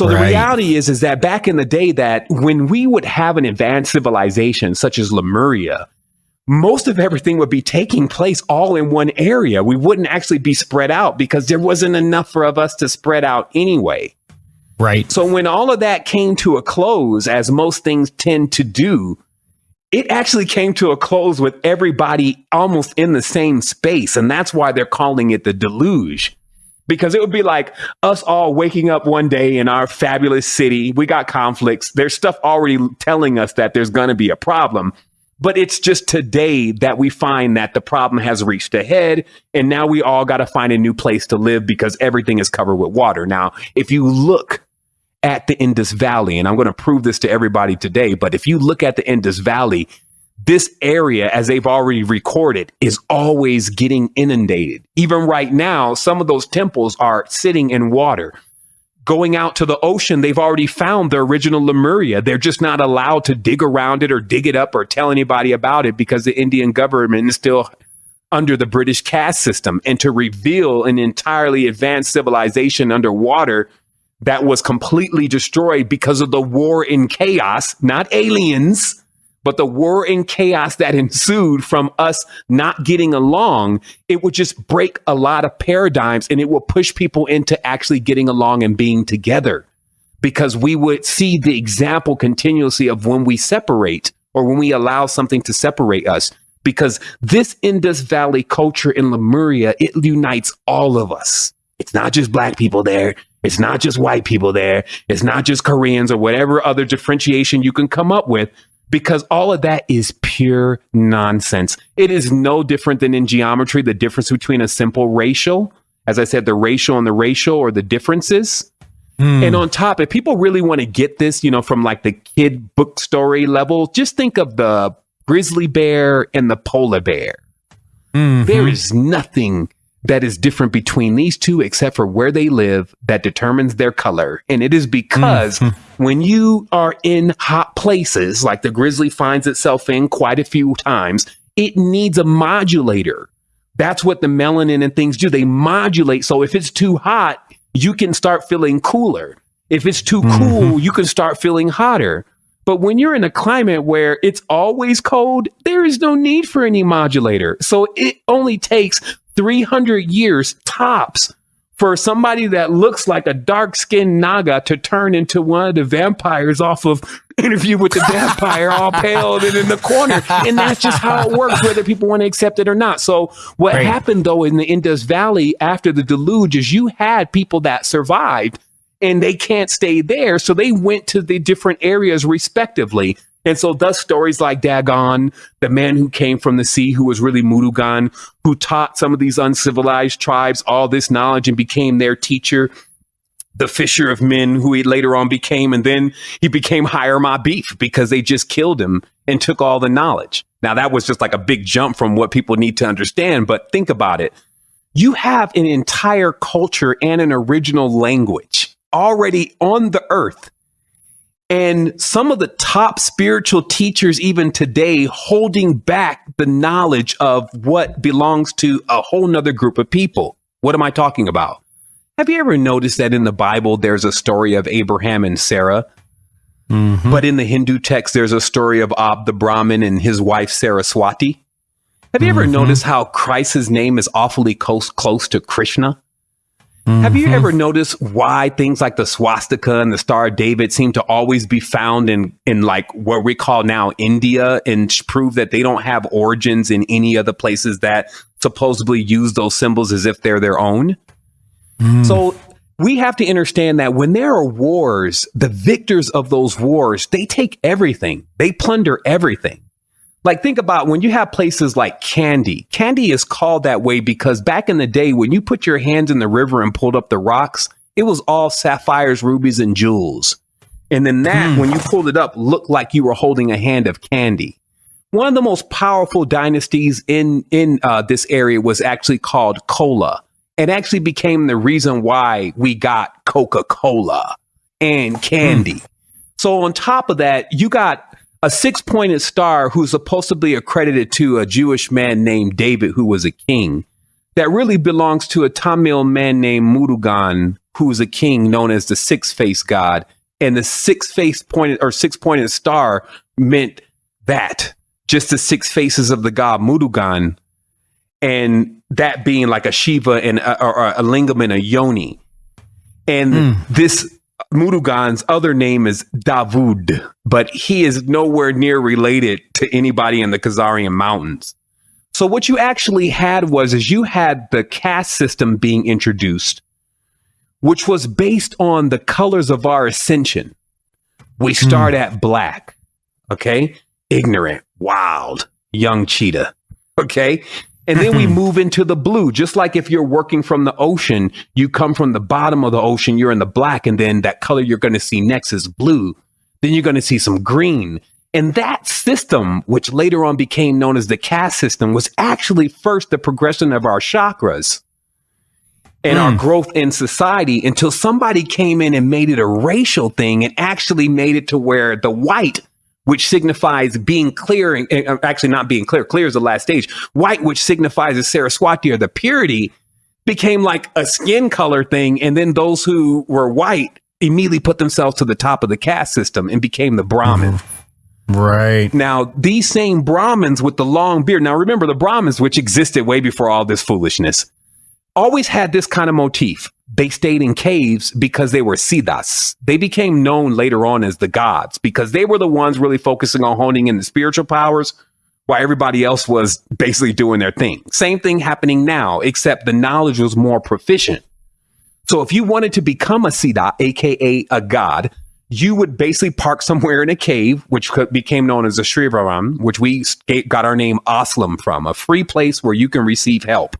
So the reality is, is that back in the day, that when we would have an advanced civilization such as Lemuria, most of everything would be taking place all in one area. We wouldn't actually be spread out because there wasn't enough for of us to spread out anyway. Right. So when all of that came to a close, as most things tend to do, it actually came to a close with everybody almost in the same space. And that's why they're calling it the deluge. Because it would be like us all waking up one day in our fabulous city. We got conflicts. There's stuff already telling us that there's going to be a problem. But it's just today that we find that the problem has reached a head. And now we all got to find a new place to live because everything is covered with water. Now, if you look at the Indus Valley, and I'm going to prove this to everybody today, but if you look at the Indus Valley, this area, as they've already recorded, is always getting inundated. Even right now, some of those temples are sitting in water. Going out to the ocean, they've already found the original Lemuria. They're just not allowed to dig around it or dig it up or tell anybody about it because the Indian government is still under the British caste system. And to reveal an entirely advanced civilization underwater that was completely destroyed because of the war in chaos, not aliens, but the war and chaos that ensued from us not getting along, it would just break a lot of paradigms and it will push people into actually getting along and being together because we would see the example continuously of when we separate or when we allow something to separate us. Because this Indus Valley culture in Lemuria, it unites all of us. It's not just black people there. It's not just white people there. It's not just Koreans or whatever other differentiation you can come up with because all of that is pure nonsense. It is no different than in geometry, the difference between a simple ratio, as I said, the ratio and the ratio or the differences. Mm. And on top, if people really want to get this, you know, from like the kid book story level, just think of the grizzly bear and the polar bear. Mm-hmm. There is nothing that is different between these two except for where they live that determines their color. And it is because mm-hmm. when you are in hot places like the grizzly finds itself in quite a few times, it needs a modulator. That's what the melanin and things do. They modulate. So if it's too hot, you can start feeling cooler. If it's too mm-hmm. cool, you can start feeling hotter. But when you're in a climate where it's always cold, there is no need for any modulator. So it only takes 300 years tops for somebody that looks like a dark skinned Naga to turn into one of the vampires off of Interview with the Vampire, all pale and in the corner. And that's just how it works, whether people want to accept it or not. So, what right. happened though in the Indus Valley after the deluge is you had people that survived and they can't stay there. So, they went to the different areas respectively. And so thus stories like Dagon, the man who came from the sea, who was really Murugan, who taught some of these uncivilized tribes all this knowledge and became their teacher, the fisher of men who he later on became, and then he became Hiram Abiff because they just killed him and took all the knowledge. Now that was just like a big jump from what people need to understand, but think about it. You have an entire culture and an original language already on the earth and some of the top spiritual teachers, even today, holding back the knowledge of what belongs to a whole nother group of people. What am I talking about? Have you ever noticed that in the Bible, there's a story of Abraham and Sarah? Mm-hmm. But in the Hindu text, there's a story of Ab the Brahmin and his wife Saraswati. Have you ever mm-hmm. noticed how Christ's name is awfully close, close to Krishna? Mm-hmm. Have you mm-hmm. ever noticed why things like the swastika and the Star of David seem to always be found in in like what we call now India and prove that they don't have origins in any other places that supposedly use those symbols as if they're their own? Mm. So we have to understand that when there are wars, the victors of those wars, they take everything. They plunder everything. Like think about when you have places like Kandy Kandy is called that way because back in the day when you put your hands in the river and pulled up the rocks, it was all sapphires, rubies, and jewels. And then that, mm. when you pulled it up, looked like you were holding a hand of candy. One of the most powerful dynasties in in uh, this area was actually called Chola, and actually became the reason why we got Coca Cola and candy. Mm. So on top of that, you got a six pointed star who's supposedly accredited to a Jewish man named David, who was a king, that really belongs to a Tamil man named Murugan, who is a king known as the six-faced god. And the six face pointed or six pointed star meant that just the six faces of the god Murugan. And that being like a Shiva and a, or a lingam and a yoni. And mm. this Murugan's other name is Davud, but he is nowhere near related to anybody in the Khazarian mountains. So what you actually had was is you had the caste system being introduced, which was based on the colors of our ascension. We hmm. start mm. at black, okay? Ignorant, wild, young cheetah, okay? And then we move into the blue, just like if you're working from the ocean, you come from the bottom of the ocean, you're in the black, and then that color you're going to see next is blue. Then you're going to see some green. And that system, which later on became known as the caste system, was actually first the progression of our chakras and mm. our growth in society until somebody came in and made it a racial thing and actually made it to where the white, which signifies being clear, and, and actually not being clear, clear is the last stage, white, which signifies the Saraswati or the purity, became like a skin color thing. And then those who were white immediately put themselves to the top of the caste system and became the Brahmin. Mm. Right. Now, these same Brahmins with the long beard, now remember the Brahmins, which existed way before all this foolishness, always had this kind of motif. They stayed in caves because they were siddhas. They became known later on as the gods because they were the ones really focusing on honing in the spiritual powers while everybody else was basically doing their thing. Same thing happening now, except the knowledge was more proficient. So if you wanted to become a siddha, aka a god, you would basically park somewhere in a cave, which became known as a Srivaram, which we got our name Aslam from, a free place where you can receive help.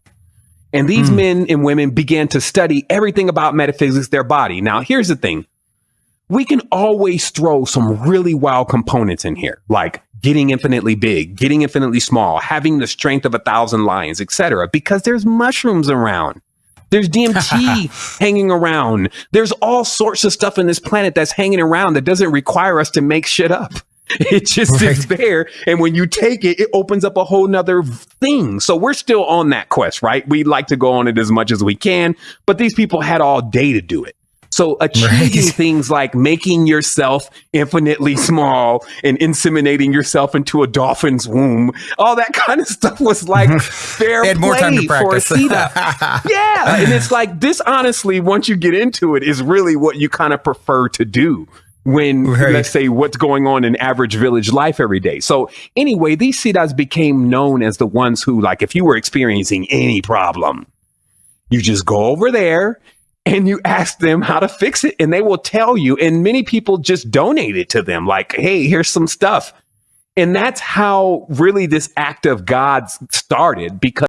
And these mm. men and women began to study everything about metaphysics, their body. Now, here's the thing. We can always throw some really wild components in here, like getting infinitely big, getting infinitely small, having the strength of a thousand lions, etc., because there's mushrooms around. There's DMT hanging around. There's all sorts of stuff in this planet that's hanging around that doesn't require us to make shit up. It just right. is there. And when you take it, it opens up a whole nother thing. So we're still on that quest, right? We like to go on it as much as we can, but these people had all day to do it. So achieving right. things like making yourself infinitely small and inseminating yourself into a dolphin's womb, all that kind of stuff was like fair play more time to practice. for a yeah. And it's like this honestly, once you get into it, is really what you kind of prefer to do when right. let's say what's going on in average village life every day. So anyway, these siddhas became known as the ones who, like, if you were experiencing any problem, you just go over there and you ask them how to fix it and they will tell you. And many people just donate it to them like, hey, here's some stuff. And that's how really this act of God started because